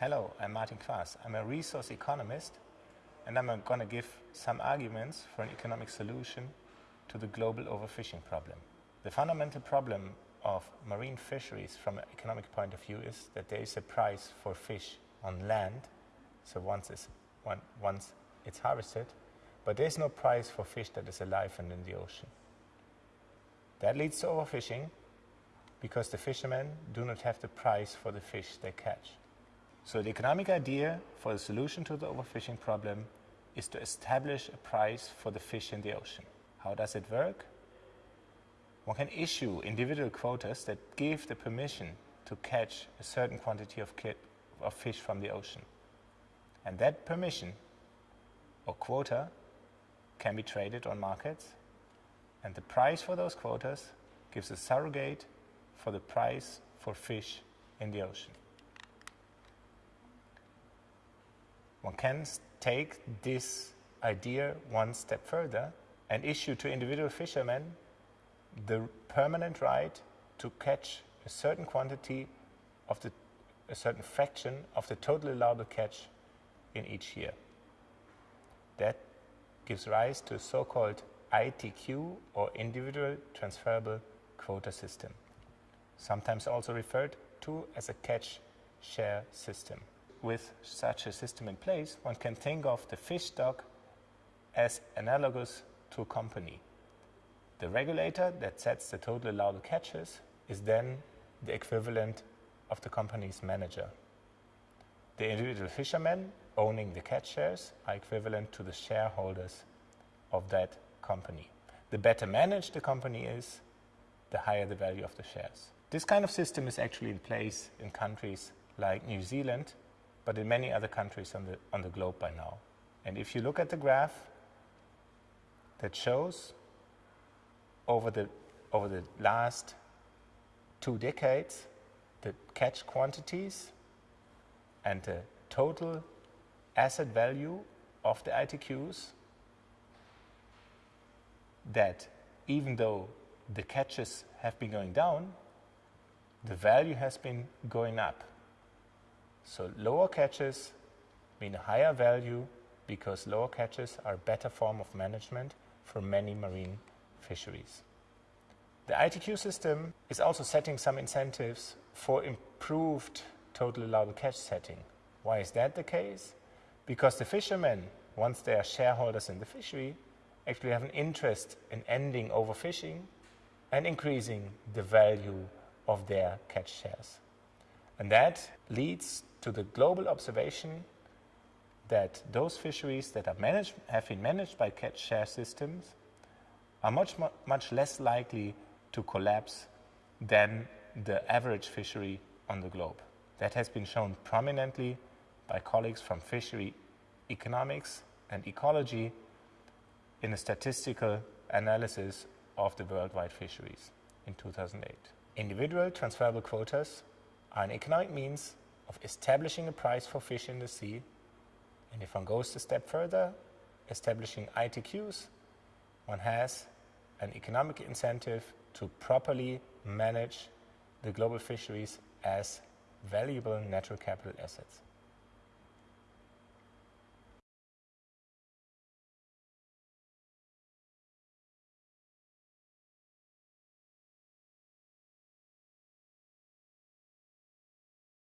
Hello, I'm Martin Quaas. I'm a resource economist and I'm going to give some arguments for an economic solution to the global overfishing problem. The fundamental problem of marine fisheries from an economic point of view is that there is a price for fish on land, so once it's, once it's harvested, but there is no price for fish that is alive and in the ocean. That leads to overfishing because the fishermen do not have the price for the fish they catch. So the economic idea for the solution to the overfishing problem is to establish a price for the fish in the ocean. How does it work? One can issue individual quotas that give the permission to catch a certain quantity of, of fish from the ocean. And that permission or quota can be traded on markets and the price for those quotas gives a surrogate for the price for fish in the ocean. One can take this idea one step further and issue to individual fishermen the permanent right to catch a certain quantity of the a certain fraction of the total allowable catch in each year. That gives rise to a so-called ITQ or individual transferable quota system, sometimes also referred to as a catch share system with such a system in place, one can think of the fish stock as analogous to a company. The regulator that sets the total allowable catches is then the equivalent of the company's manager. The individual fishermen owning the catch shares are equivalent to the shareholders of that company. The better managed the company is, the higher the value of the shares. This kind of system is actually in place in countries like New Zealand, but in many other countries on the, on the globe by now. And if you look at the graph that shows over the, over the last two decades the catch quantities and the total asset value of the ITQs, that even though the catches have been going down, the value has been going up. So lower catches mean higher value because lower catches are a better form of management for many marine fisheries. The ITQ system is also setting some incentives for improved total allowable catch setting. Why is that the case? Because the fishermen, once they are shareholders in the fishery, actually have an interest in ending overfishing and increasing the value of their catch shares. And that leads to the global observation that those fisheries that are managed, have been managed by catch share systems are much, much less likely to collapse than the average fishery on the globe. That has been shown prominently by colleagues from fishery economics and ecology in a statistical analysis of the worldwide fisheries in 2008. Individual transferable quotas are an economic means of establishing a price for fish in the sea, and if one goes a step further, establishing ITQs, one has an economic incentive to properly manage the global fisheries as valuable natural capital assets.